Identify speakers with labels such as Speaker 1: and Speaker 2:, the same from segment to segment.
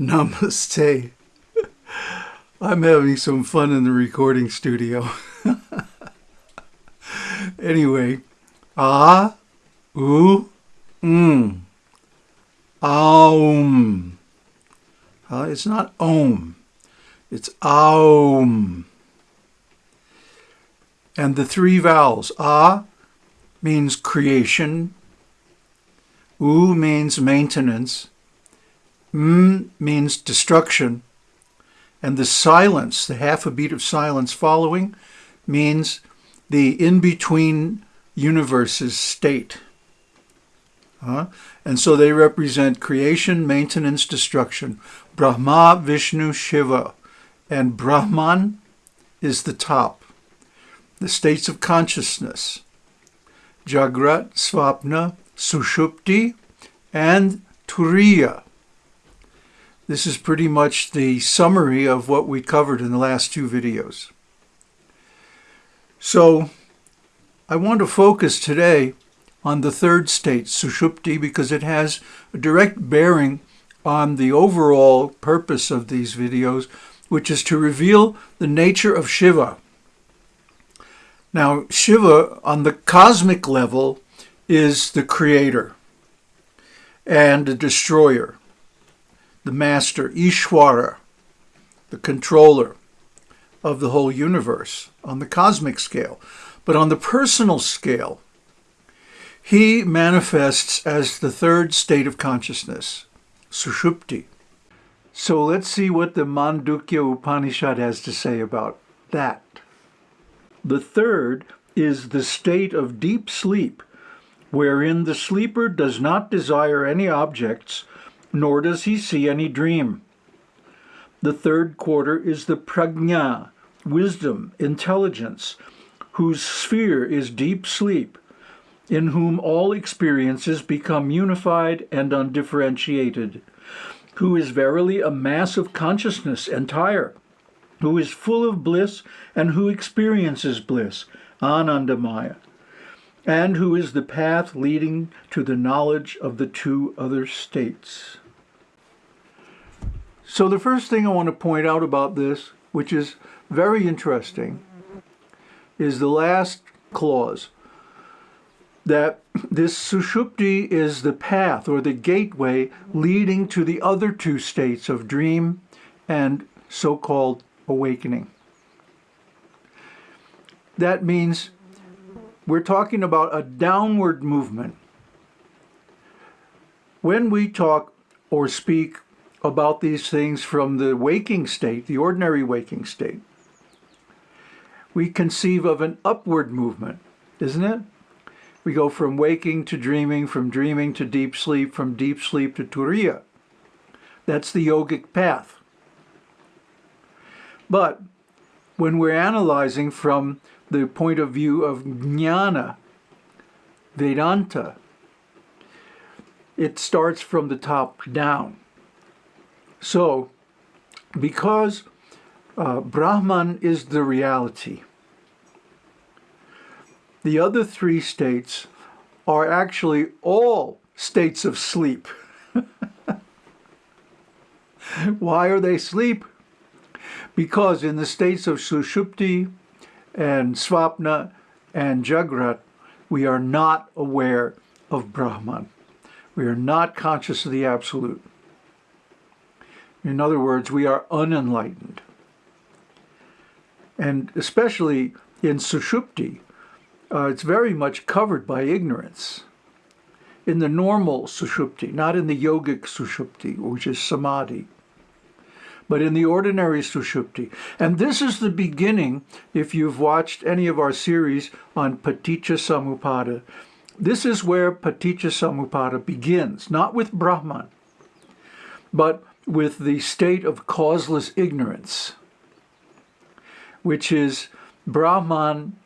Speaker 1: Namaste. I'm having some fun in the recording studio. anyway, ah, oo, mm, aum. Uh, it's not om, it's aum. And the three vowels, ah means creation, u means maintenance, m means destruction, and the silence, the half a beat of silence following, means the in-between universes state. Uh, and so they represent creation, maintenance, destruction. Brahma, Vishnu, Shiva. And Brahman is the top. The states of consciousness. Jagrat, Svapna, Sushupti, and Turiya. This is pretty much the summary of what we covered in the last two videos. So I want to focus today on the third state, Sushupti, because it has a direct bearing on the overall purpose of these videos, which is to reveal the nature of Shiva. Now, Shiva, on the cosmic level, is the creator and the destroyer the master, Ishwara, the controller of the whole universe on the cosmic scale. But on the personal scale, he manifests as the third state of consciousness, Sushupti. So let's see what the Mandukya Upanishad has to say about that. The third is the state of deep sleep, wherein the sleeper does not desire any objects nor does he see any dream. The third quarter is the prajna, wisdom, intelligence, whose sphere is deep sleep, in whom all experiences become unified and undifferentiated, who is verily a mass of consciousness entire, who is full of bliss and who experiences bliss, Anandamaya, and who is the path leading to the knowledge of the two other states. So the first thing I want to point out about this, which is very interesting, is the last clause, that this sushupti is the path or the gateway leading to the other two states of dream and so-called awakening. That means we're talking about a downward movement. When we talk or speak about these things from the waking state, the ordinary waking state. We conceive of an upward movement, isn't it? We go from waking to dreaming, from dreaming to deep sleep, from deep sleep to turiya. That's the yogic path. But when we're analyzing from the point of view of jnana, Vedanta, it starts from the top down. So, because uh, Brahman is the reality, the other three states are actually all states of sleep. Why are they sleep? Because in the states of Sushupti and Svapna and Jagrat, we are not aware of Brahman. We are not conscious of the Absolute. In other words, we are unenlightened. And especially in Sushupti, uh, it's very much covered by ignorance. In the normal Sushupti, not in the yogic Sushupti, which is Samadhi, but in the ordinary Sushupti. And this is the beginning, if you've watched any of our series on Paticca Samuppada, this is where Paticca Samuppada begins, not with Brahman, but with the state of causeless ignorance, which is Brahman.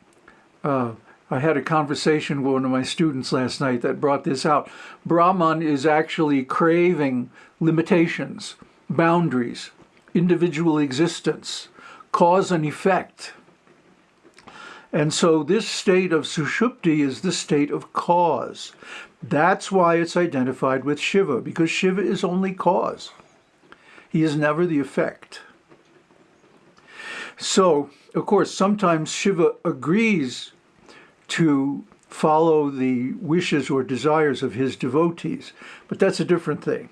Speaker 1: Uh, I had a conversation with one of my students last night that brought this out. Brahman is actually craving limitations, boundaries, individual existence, cause and effect. And so this state of Sushupti is the state of cause. That's why it's identified with Shiva, because Shiva is only cause. He is never the effect. So, of course, sometimes Shiva agrees to follow the wishes or desires of his devotees, but that's a different thing.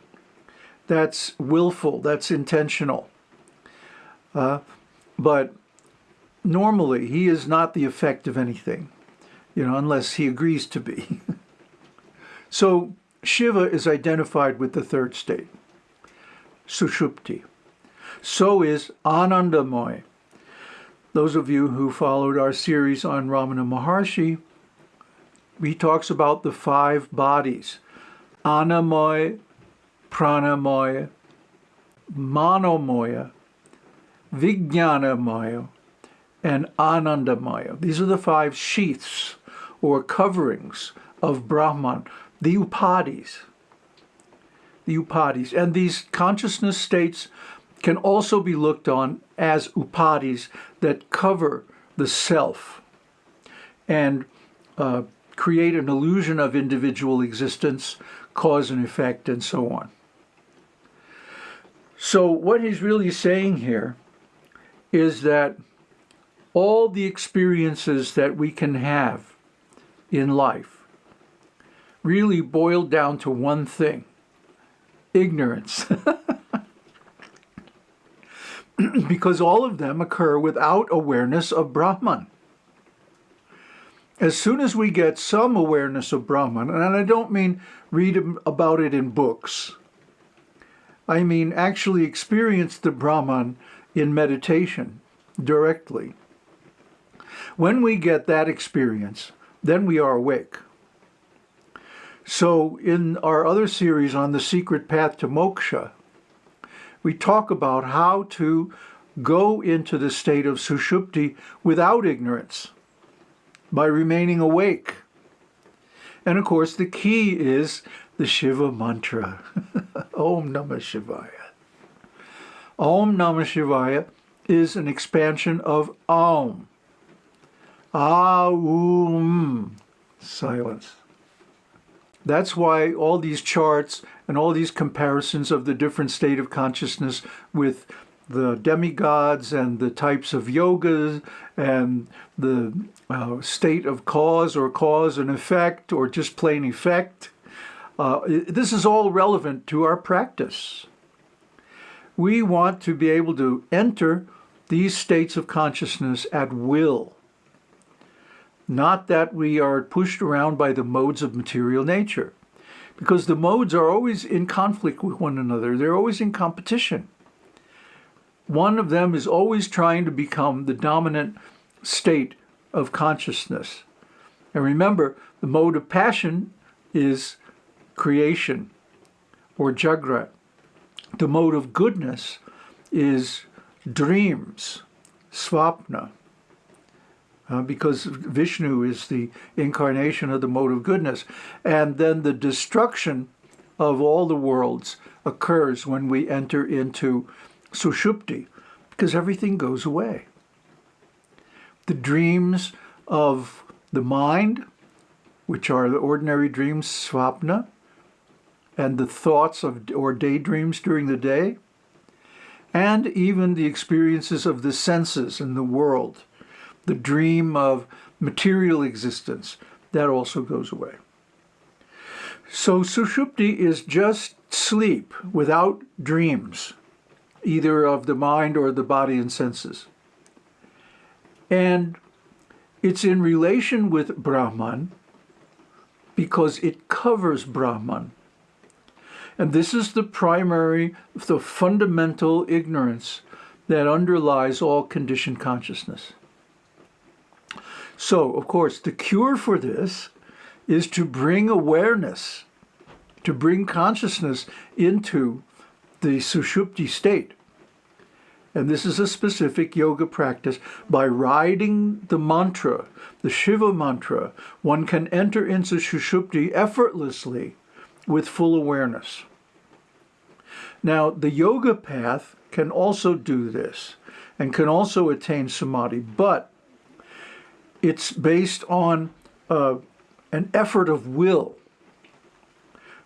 Speaker 1: That's willful, that's intentional. Uh, but normally, he is not the effect of anything, you know, unless he agrees to be. so, Shiva is identified with the third state, Sushupti. So is Anandamoy. Those of you who followed our series on Ramana Maharshi, he talks about the five bodies, Anamoy, Pranamoy, Manomoya, Vijnanamoya, and Anandamaya. These are the five sheaths or coverings of Brahman the upadhis. The upadhis. And these consciousness states can also be looked on as upadhis that cover the self and uh, create an illusion of individual existence, cause and effect, and so on. So what he's really saying here is that all the experiences that we can have in life really boiled down to one thing ignorance. because all of them occur without awareness of Brahman. As soon as we get some awareness of Brahman, and I don't mean read about it in books, I mean actually experience the Brahman in meditation directly. When we get that experience, then we are awake. So in our other series on the secret path to moksha, we talk about how to go into the state of sushupti without ignorance, by remaining awake. And of course, the key is the Shiva mantra, Om Namah Shivaya. Om Namah Shivaya is an expansion of Om. Aum, silence. That's why all these charts and all these comparisons of the different state of consciousness with the demigods and the types of yogas and the uh, state of cause or cause and effect or just plain effect. Uh, this is all relevant to our practice. We want to be able to enter these states of consciousness at will not that we are pushed around by the modes of material nature, because the modes are always in conflict with one another. They're always in competition. One of them is always trying to become the dominant state of consciousness. And remember, the mode of passion is creation or jagrat. The mode of goodness is dreams, svapna uh, because Vishnu is the incarnation of the mode of goodness. And then the destruction of all the worlds occurs when we enter into Sushupti, because everything goes away. The dreams of the mind, which are the ordinary dreams, svapna, and the thoughts of or daydreams during the day, and even the experiences of the senses in the world, the dream of material existence, that also goes away. So Sushupti is just sleep without dreams, either of the mind or the body and senses. And it's in relation with Brahman because it covers Brahman. And this is the primary, the fundamental ignorance that underlies all conditioned consciousness. So, of course, the cure for this is to bring awareness, to bring consciousness into the sushupti state. And this is a specific yoga practice. By riding the mantra, the Shiva mantra, one can enter into sushupti effortlessly with full awareness. Now, the yoga path can also do this and can also attain samadhi, but it's based on uh, an effort of will.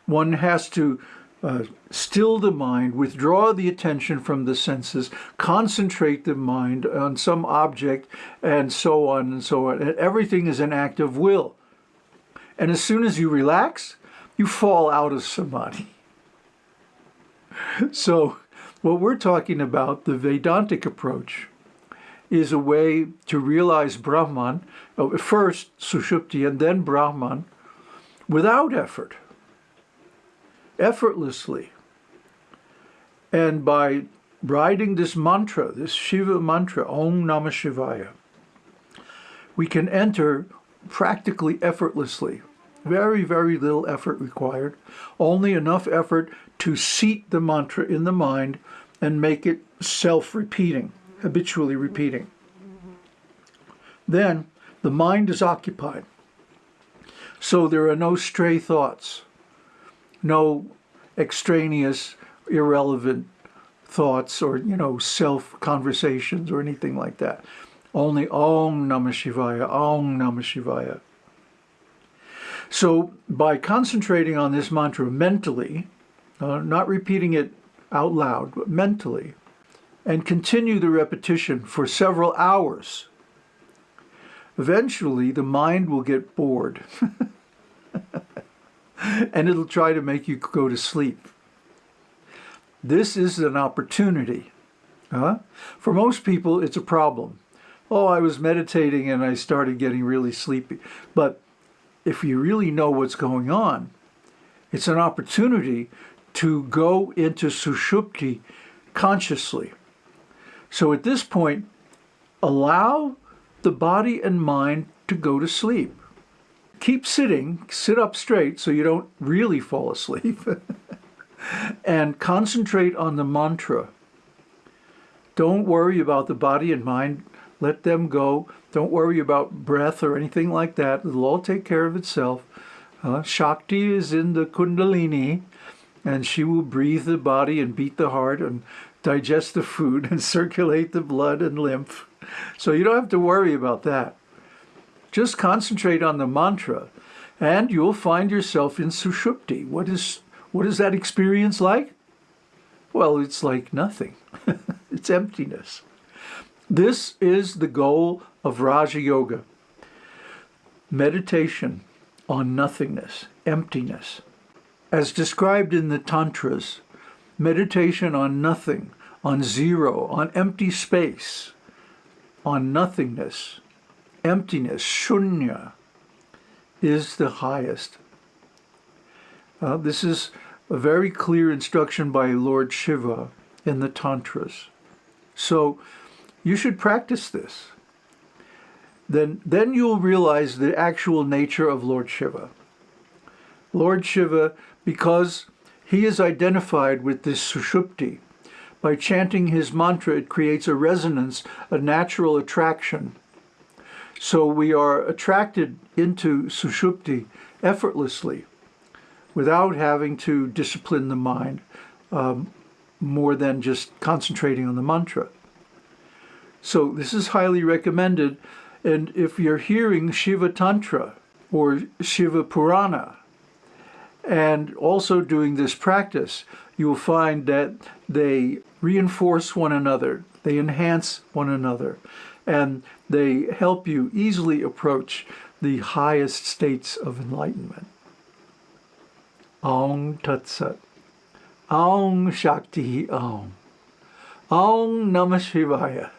Speaker 1: One has to uh, still the mind, withdraw the attention from the senses, concentrate the mind on some object, and so on and so on. And everything is an act of will. And as soon as you relax, you fall out of samadhi. So, what we're talking about, the Vedantic approach, is a way to realize Brahman, uh, first Sushupti and then Brahman, without effort effortlessly. And by writing this mantra, this Shiva mantra, Om Namah Shivaya, we can enter practically effortlessly. Very, very little effort required. Only enough effort to seat the mantra in the mind and make it self-repeating, habitually repeating. Then the mind is occupied. So there are no stray thoughts no extraneous, irrelevant thoughts or, you know, self-conversations or anything like that. Only Om Namah Shivaya, Om Namah Shivaya. So by concentrating on this mantra mentally, uh, not repeating it out loud, but mentally, and continue the repetition for several hours, eventually the mind will get bored. and it'll try to make you go to sleep. This is an opportunity. Huh? For most people, it's a problem. Oh, I was meditating and I started getting really sleepy. But if you really know what's going on, it's an opportunity to go into sushupti consciously. So at this point, allow the body and mind to go to sleep keep sitting, sit up straight so you don't really fall asleep, and concentrate on the mantra. Don't worry about the body and mind. Let them go. Don't worry about breath or anything like that. It'll all take care of itself. Uh, Shakti is in the Kundalini, and she will breathe the body and beat the heart and digest the food and circulate the blood and lymph. So you don't have to worry about that. Just concentrate on the mantra and you'll find yourself in Sushupti. What is, what is that experience like? Well, it's like nothing. it's emptiness. This is the goal of Raja Yoga. Meditation on nothingness, emptiness. As described in the Tantras, meditation on nothing, on zero, on empty space, on nothingness, emptiness, shunya, is the highest. Uh, this is a very clear instruction by Lord Shiva in the Tantras. So you should practice this. Then, then you'll realize the actual nature of Lord Shiva. Lord Shiva, because he is identified with this sushupti, by chanting his mantra, it creates a resonance, a natural attraction so we are attracted into sushupti effortlessly without having to discipline the mind um, more than just concentrating on the mantra. So this is highly recommended. And if you're hearing Shiva Tantra or Shiva Purana and also doing this practice, you will find that they reinforce one another, they enhance one another and they help you easily approach the highest states of enlightenment. Aung Tat Sat. Aung Shakti Aung. Aung Namah Shivaya.